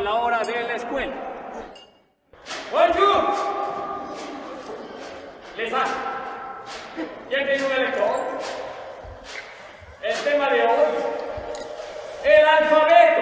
la hora de la escuela. ¡Bonjour! Lisa, ¿ya tiene un? El tema de hoy, el alfabeto.